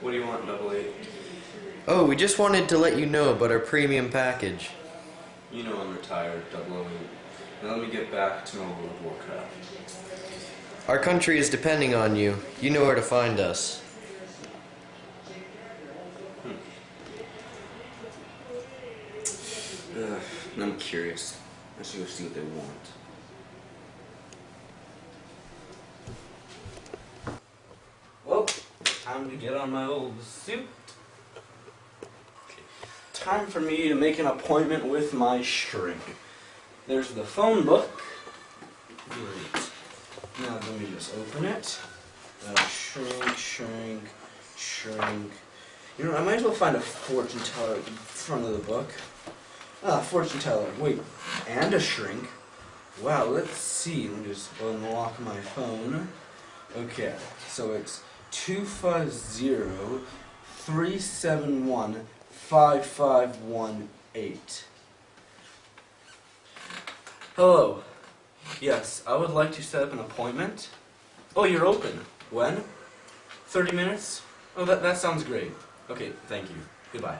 What do you want, double eight? Oh, we just wanted to let you know about our premium package. You know I'm retired, double eight. Now let me get back to my World of Warcraft. Our country is depending on you. You know where to find us. Ugh, I'm curious. Should go see what they want. Well, time to get on my old suit. Okay. Time for me to make an appointment with my shrink. There's the phone book. Great. Now let me just open it. Uh, shrink, shrink, shrink. You know, I might as well find a fortune teller in front of the book. Ah, fortune teller. Wait, and a shrink. Wow, let's see. Let me just unlock my phone. Okay, so it's 250 371 5518. Hello. Yes, I would like to set up an appointment. Oh, you're open. When? 30 minutes? Oh, that, that sounds great. Okay, thank you. Goodbye.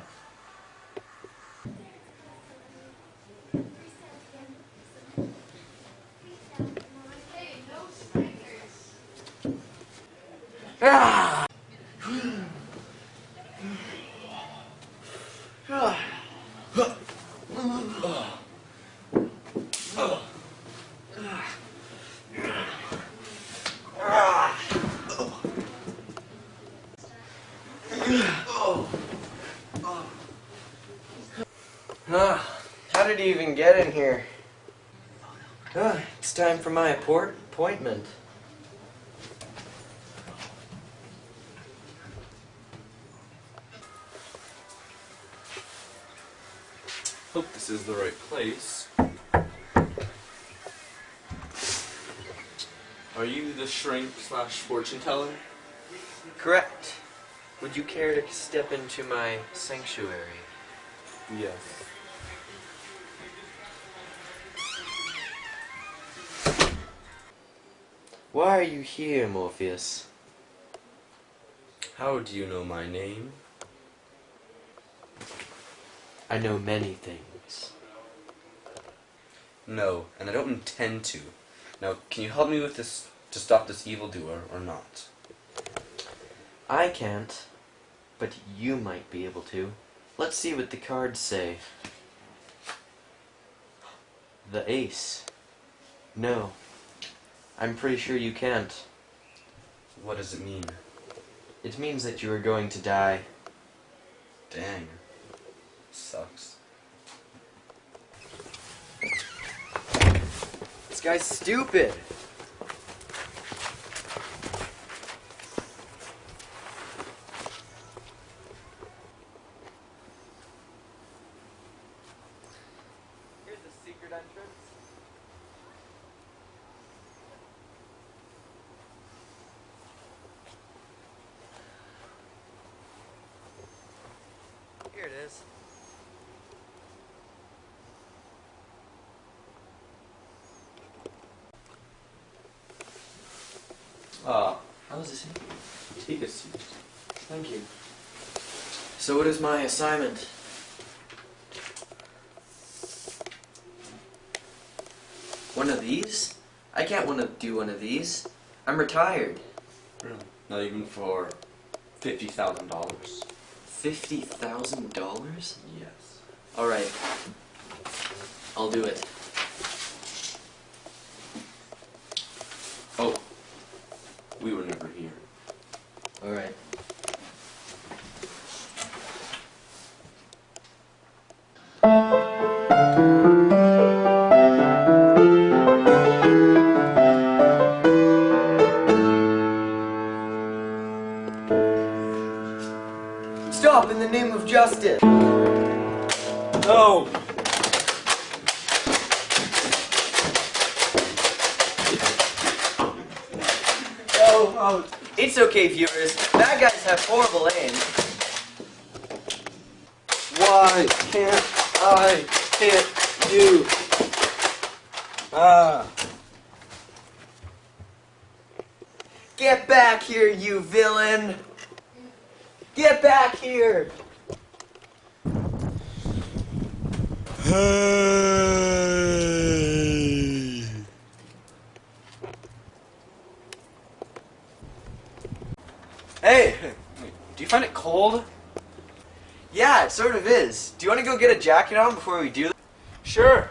Ah! How did he even get in here? Ah, it's time for my appointment. Hope this is the right place. Are you the shrink slash fortune teller? Correct. Would you care to step into my sanctuary? Yes. Why are you here, Morpheus? How do you know my name? I know many things. No, and I don't intend to. Now, can you help me with this to stop this evildoer or not? I can't, but you might be able to. Let's see what the cards say. The ace. No. I'm pretty sure you can't. What does it mean? It means that you are going to die. Dang. Sucks. This guy's stupid. Here's the secret entrance. Here it is. Ah, How is this? take a seat. Thank you. So what is my assignment? One of these? I can't want to do one of these. I'm retired. Really? Not even for fifty thousand dollars. Fifty thousand dollars? Yes. Alright. I'll do it. Oh, justice! No. Oh, oh, it's okay, viewers. Bad guys have horrible aim. Why can't I hit you? Ah. Get back here, you villain! Get back here! Hey, Hey! do you find it cold? Yeah, it sort of is. Do you want to go get a jacket on before we do that? Sure.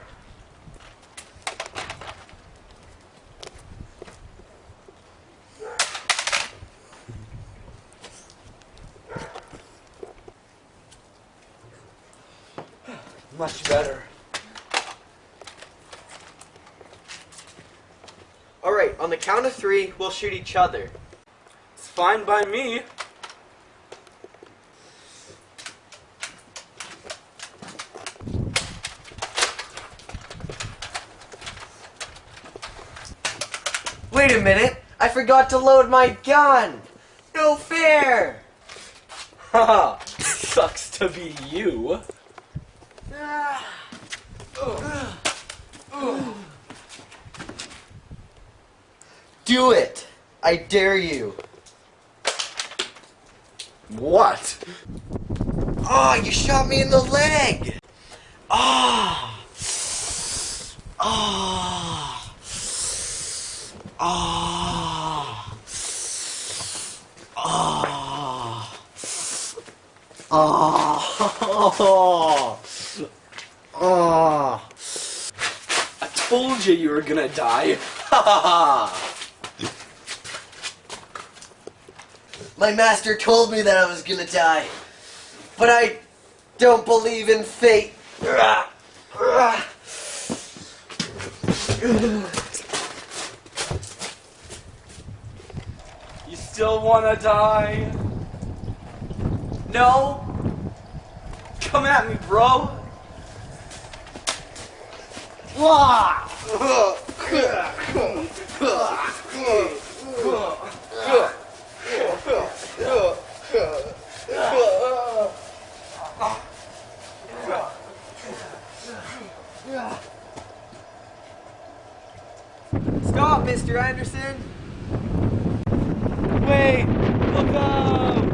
Much better. Alright, on the count of three, we'll shoot each other. It's fine by me. Wait a minute! I forgot to load my gun! No fair! Haha, sucks to be you. Do it! I dare you! What? Ah, you shot me in the leg! Ah! Ah! Ah! Ah! Ah! Ah! I told you you were gonna die. Ha ha ha! My master told me that I was gonna die, but I don't believe in fate. You still wanna die? No, Come at me, bro. Stop, Mr. Anderson. Wait! Look up!